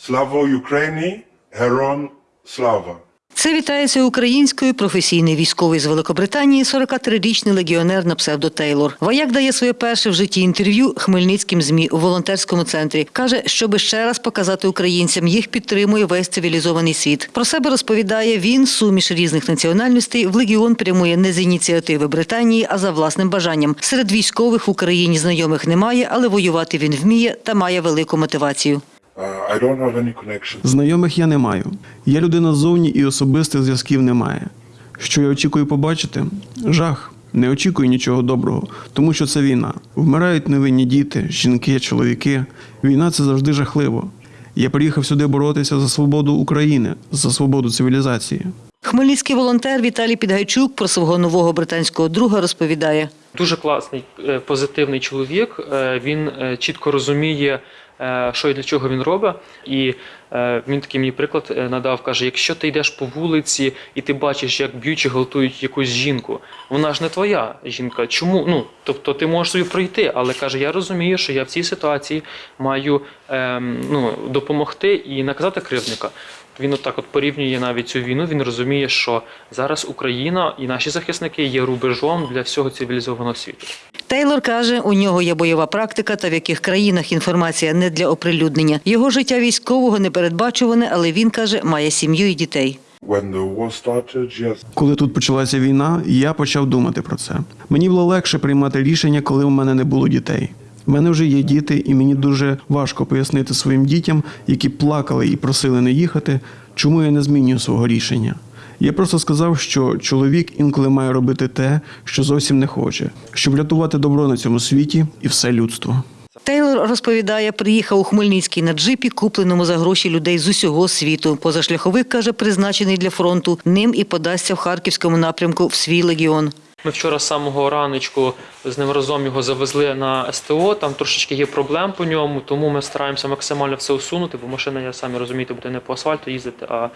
Slavo Ukraini, Heron Slava. Це вітається українською професійний військовий з Великобританії, 43-річний легіонер на псевдо Тейлор. Вояк дає своє перше в житті інтерв'ю хмельницьким змі у волонтерському центрі. каже, щоби ще раз показати українцям, їх підтримує весь цивілізований світ. Про себе розповідає він, суміш різних національностей. В легіон прямує не з ініціативи Британії, а за власним бажанням. Серед військових в Україні знайомих немає, але воювати він вміє та має велику мотивацію. Знайомих я не маю. Я людина ззовні і особистих зв'язків немає. Що я очікую побачити? Жах. Не очікую нічого доброго, тому що це війна. Вмирають невинні діти, жінки, чоловіки. Війна це завжди жахливо. Я приїхав сюди боротися за свободу України, за свободу цивілізації. Хмельницький волонтер Віталій Підгайчук про свого нового британського друга розповідає. Дуже класний, е, позитивний чоловік. Е, Він е, чітко розуміє, що і для чого він робить. І е, він такий мені приклад е, надав. каже: якщо ти йдеш по вулиці і ти бачиш, як б'ють чи гвалтують якусь жінку, вона ж не твоя жінка. Чому? Ну тобто ти можеш собі пройти, але каже: я розумію, що я в цій ситуації маю ем, ну, допомогти і наказати кривдника. Він отак от порівнює навіть цю війну. Він розуміє, що зараз Україна і наші захисники є рубежом для всього цивілізованого світу. Тейлор каже, у нього є бойова практика, та в яких країнах інформація не для оприлюднення. Його життя військового не передбачуване, але він каже, має сім'ю і дітей. Коли тут почалася війна, я почав думати про це. Мені було легше приймати рішення, коли у мене не було дітей. У мене вже є діти, і мені дуже важко пояснити своїм дітям, які плакали і просили не їхати, чому я не змінюю свого рішення. Я просто сказав, що чоловік інколи має робити те, що зовсім не хоче, щоб рятувати добро на цьому світі і все людство. Тейлор розповідає, приїхав у Хмельницький на джипі, купленому за гроші людей з усього світу. Позашляховик каже, призначений для фронту. Ним і подасться в харківському напрямку в свій легіон. Ми вчора з самого раночку з ним разом його завезли на СТО. Там трошечки є проблем по ньому, тому ми стараємося максимально все усунути, бо машина, я самі розумієте, буде не по асфальту їздити, а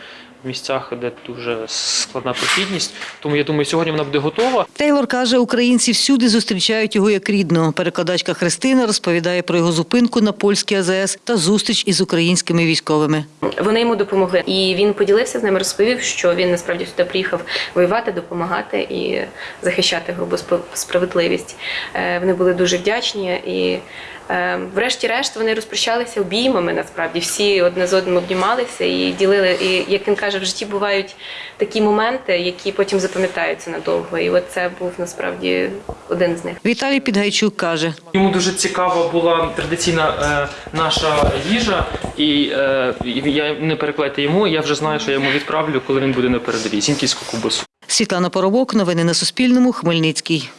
в місцях, де дуже складна прохідність. Тому я думаю, сьогодні вона буде готова. Тейлор каже, українці всюди зустрічають його як рідного. Перекладачка Христина розповідає про його зупинку на польській АЗС та зустріч із українськими військовими. Вони йому допомогли, і він поділився з ними, розповів, що він насправді сюди приїхав воювати, допомагати і захищати грубу спо- справедливість. Е, Вони були дуже вдячні і. е, Врешті-решт вони розпрощалися обіймами. Насправді всі одне з одним обнімалися і ділили. І як він каже, в житті бувають такі моменти, які потім запам'ятаються надовго. І от це був насправді один з них. Віталій Підгайчук каже, Йому дуже цікава була традиційна е, наша їжа, і е, я не перекладайте йому. Я вже знаю, що я йому відправлю, коли він буде на передовій. Зінківську кубасу. Світлана Поробок, новини на Суспільному, Хмельницький.